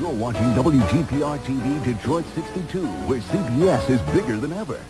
You're watching WGPR TV Detroit 62, where CBS is bigger than ever.